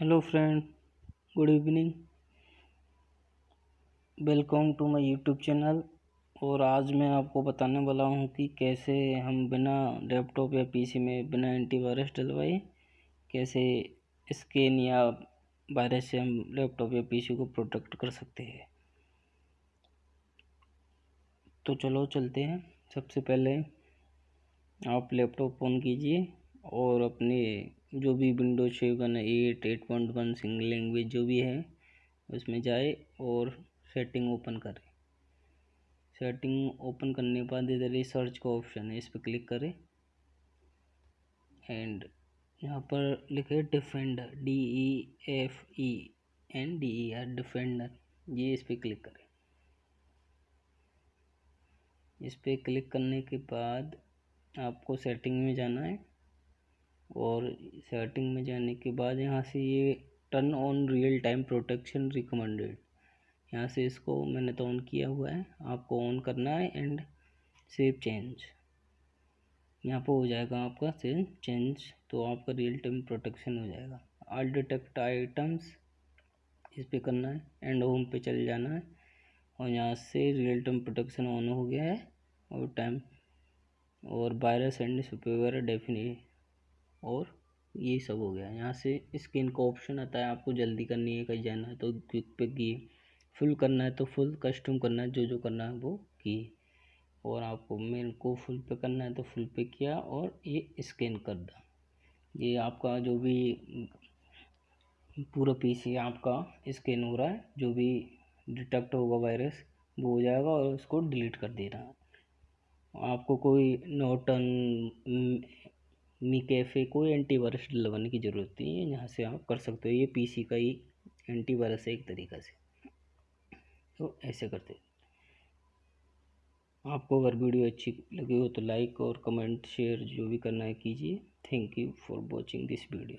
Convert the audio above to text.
Hello friend good evening welcome to my YouTube channel और आज मैं आपको बताने वाला हूँ कि कैसे हम बिना लैपटॉप या पीसी में बिना एंटीवायरस डलवाए कैसे स्कैन या वायरस से हम लैपटॉप या पीसी को प्रोटेक्ट कर सकते हैं। तो चलो चलते हैं। सबसे पहले आप लैपटॉप ऑन कीजिए। और अपने जो भी window seven eight eight point one single language जो भी है, उसमें जाए और सेटिंग ओपन करें। सेटिंग ओपन करने के बाद इधर सर्च का ऑप्शन है, इस पर क्लिक करें। एंड यहाँ पर लिखे defender D E F E N D E R defender ये इस पर क्लिक करें। इस पर क्लिक करने के बाद आपको सेटिंग में जाना है। और सेटिंग में जाने के बाद यहाँ से ये turn on real time protection recommended यहाँ से इसको मैंने तो ऑन किया हुआ है, आपको ऑन करना है एंड सेव चेंज यहाँ पर हो जाएगा आपका सेव चेंज तो आपका रियल टाइम प्रोटेक्शन हो जाएगा. ऑल डिटेक्ट आइटम्स इस पर करना है एंड होम पे चल जाना है. और यहाँ से रियल टाइम प्रोटेक्शन ऑन हो गया है और टाइम और वायरस एंड सुपेवर डेफिनेट और ये सब हो गया। यहाँ से स्किन का ऑप्शन आता है, आपको जल्दी करनी है, कहीं जाना है तो क्विक पे किए। फुल करना है तो फुल कस्टम करना है, जो जो करना है वो किए। और आपको मेरे को फुल पे करना है तो फुल पे किया और ये स्कैन कर दा। ये आपका जो भी पूरा पीसी आपका स्कैन हो रहा है, जो भी डिटेक्ट होगा वायरस वो हो जाएगा और उसको डिलीट कर देना। आपको कोई नोटन मी कैफ़े कोई एंटीवायरस डलवाने की ज़रूरत नहीं है, यहाँ से आप कर सकते हो, ये पीसी का ही एंटीवायरस है एक तरीक़ा से। तो ऐसे करते आपको अगर वीडियो अच्छी लगी हो तो लाइक और कमेंट, शेयर जो भी करना है कीजिए। Thank you for watching this video.